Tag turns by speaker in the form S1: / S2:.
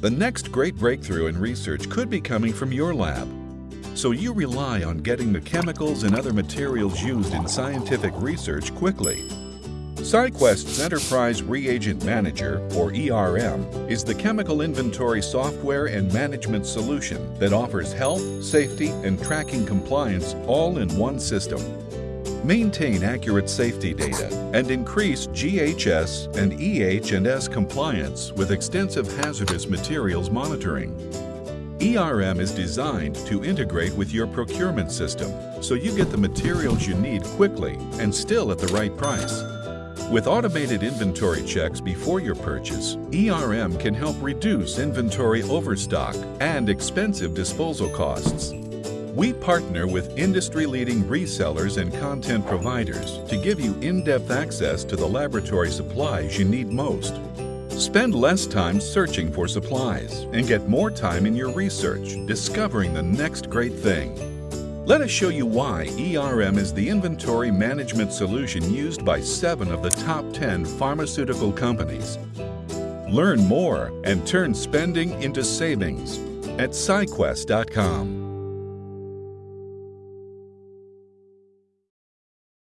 S1: The next great breakthrough in research could be coming from your lab. So you rely on getting the chemicals and other materials used in scientific research quickly. SciQuest's Enterprise Reagent Manager, or ERM, is the chemical inventory software and management solution that offers health, safety, and tracking compliance all in one system. Maintain accurate safety data and increase GHS and EH&S compliance with extensive hazardous materials monitoring. ERM is designed to integrate with your procurement system so you get the materials you need quickly and still at the right price. With automated inventory checks before your purchase, ERM can help reduce inventory overstock and expensive disposal costs. We partner with industry-leading resellers and content providers to give you in-depth access to the laboratory supplies you need most. Spend less time searching for supplies and get more time in your research discovering the next great thing. Let us show you why ERM is the inventory management solution used by seven of the top 10 pharmaceutical companies. Learn more and turn spending into savings at SciQuest.com.